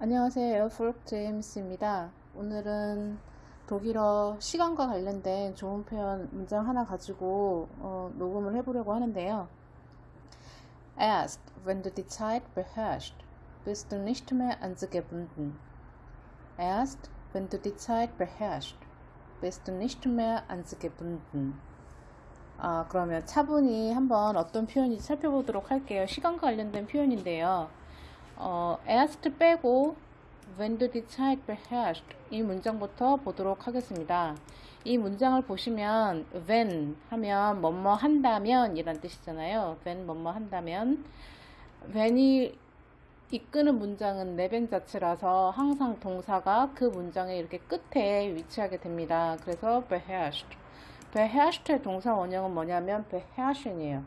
안녕하세요. 에어프록 제임스입니다. 오늘은 독일어 시간과 관련된 좋은 표현 문장 하나 가지고 어, 녹음을 해보려고 하는데요. Erst, wenn du die Zeit beherrschst, bist du nicht mehr an sie gebunden. Erst, wenn du die Zeit beherrschst, bist du nicht mehr an sie gebunden. 아, 그러면 차분히 한번 어떤 표현인지 살펴보도록 할게요. 시간과 관련된 표현인데요. 어, erst 빼고 when du die Zeit beherrschst 이 문장부터 보도록 하겠습니다. 이 문장을 보시면 when 하면 뭐뭐 한다면 이란 뜻이잖아요. when 뭐뭐 한다면 when이 이끄는 문장은 내벤 자체라서 항상 동사가 그 문장의 이렇게 끝에 위치하게 됩니다. 그래서 beherrscht beherrsch의 동사 원형은 뭐냐면 beherrschen이에요.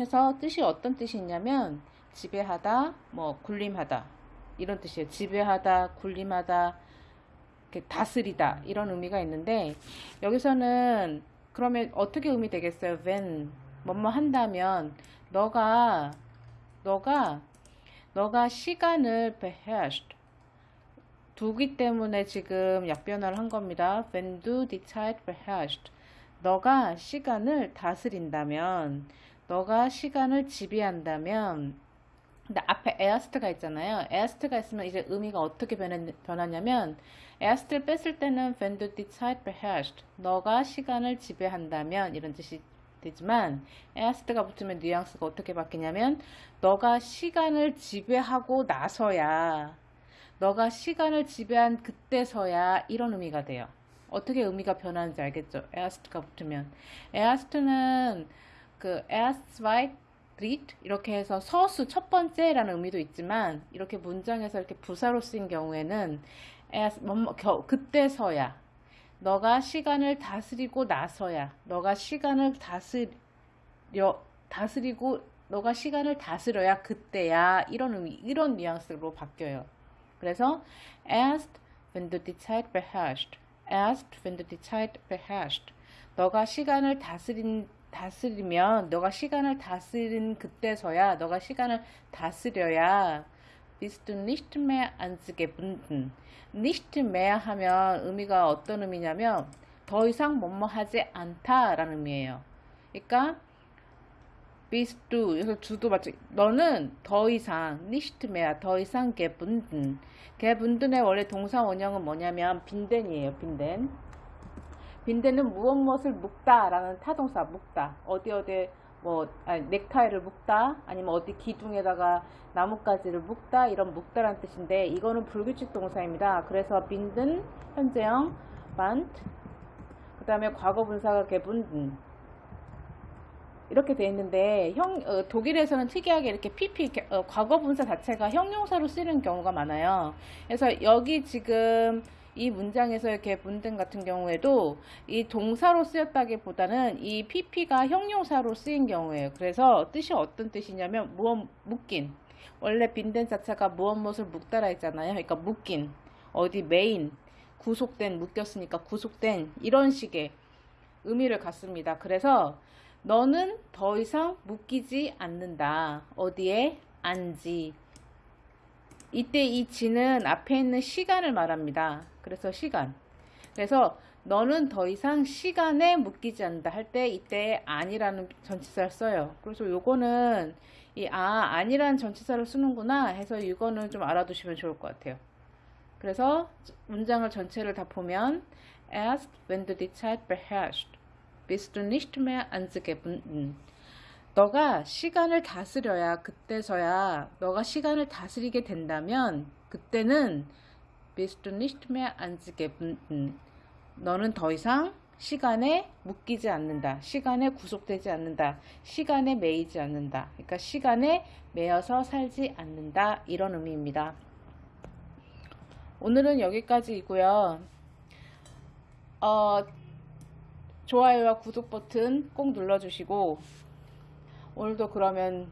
해서 뜻이 어떤 뜻이 있냐면 지배하다, 뭐 군림하다 이런 뜻이에요. 지배하다, 군림하다, 이렇게 다스리다 이런 의미가 있는데 여기서는 그러면 어떻게 의미 되겠어요? when 뭐뭐 한다면 너가 너가 너가 시간을 beherrscht 두기 때문에 지금 약변화를 한 겁니다. Wenn du die Zeit beherrschst. 너가 시간을 다스린다면, 너가 시간을 지배한다면, 근데 앞에 erst가 있잖아요. erst가 있으면 이제 의미가 어떻게 변하 냐면, erst를 뺐을 때는 wenn du die Zeit beherrschst. 너가 시간을 지배한다면 이런 뜻이 되지만 erst가 붙으면 뉘앙스가 어떻게 바뀌냐면 너가 시간을 지배하고 나서야 너가 시간을 지배한 그때서야 이런 의미가 돼요. 어떻게 의미가 변하는지 알겠죠? erst가 붙으면. erst는 그 erst, zwei, dritt 이렇게 해서 서수 첫 번째라는 의미도 있지만 이렇게 문장에서 이렇게 부사로 쓰인 경우에는 에아스 뭐, 겨, 그때서야. 너가 시간을 다스리고 나서야. 너가 시간을 다스려 다스리고 너가 시간을 다스려야 그때야. 이런 의미 이런 뉘앙스로 바뀌어요. 그래서 erst wenn du die Zeit beherrschst wenn du die Zeit beherrschst 너가 시간을 다스린 다스리면 너가 시간을 다스린 그때서야 너가 시간을 다스려야 bist du nicht mehr an sie gebunden. nicht mehr 하면 의미가 어떤 의미냐면 더 이상 뭐뭐 하지 않다라는 의미예요. 그러니까 du 그래서 주도 맞죠. 너는 더 이상 mehr 더 이상 gebunden. gebunden의 원래 동사 원형은 뭐냐면 빈덴이에요. 빈덴. 빈덴은 무엇 무엇을 묶다 라는 타동사 묶다. 어디 어디 뭐 아니, 넥타이를 묶다 아니면 어디 기둥에다가 나뭇가지를 묶다 이런 묶다라는 뜻인데 이거는 불규칙 동사입니다. 그래서 빈든 현재형 반트 그 다음에 과거 분사가 개분든 이렇게 돼 있는데 형 어, 독일에서는 특이하게 이렇게 PP 어, 과거 분사 자체가 형용사로 쓰는 경우가 많아요. 그래서 여기 지금 이 문장에서 이렇게 분등 같은 경우에도 이 동사로 쓰였다기보다는 이 PP가 형용사로 쓰인 경우에요. 그래서 뜻이 어떤 뜻이냐면 무엇 묶인 원래 빈된 자체가 무엇 무엇을 묶다라 했잖아요. 그러니까 묶인 어디 메인 구속된 묶였으니까 구속된 이런 식의 의미를 갖습니다. 그래서 너는 더 이상 묶이지 않는다. 어디에? 안지. 이때 이 지는 앞에 있는 시간을 말합니다. 그래서 시간. 그래서 너는 더 이상 시간에 묶이지 않는다 할 때 이때 아니라는 전치사를 써요. 그래서 요거는 이 아, 아니라는 전치사를 쓰는구나 해서 이거는 좀 알아두시면 좋을 것 같아요. 그래서 문장을 전체를 다 보면 Erst wenn an sie gebunden. 너가 시간을 다스려야 그때서야 너가 시간을 다스리게 된다면 그때는 an sie gebunden. 너는 더 이상 시간에 묶이지 않는다. 시간에 구속되지 않는다. 시간에 매이지 않는다. 그러니까 시간에 매여서 살지 않는다. 이런 의미입니다. 오늘은 여기까지이고요. 어, 좋아요와 구독 버튼 꼭 눌러주시고 오늘도 그러면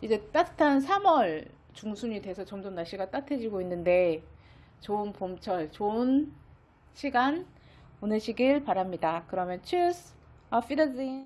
이제 따뜻한 3월 중순이 돼서 점점 날씨가 따뜻해지고 있는데 좋은 봄철, 좋은 시간 보내시길 바랍니다. 그러면 tschüss, auf Wiedersehen.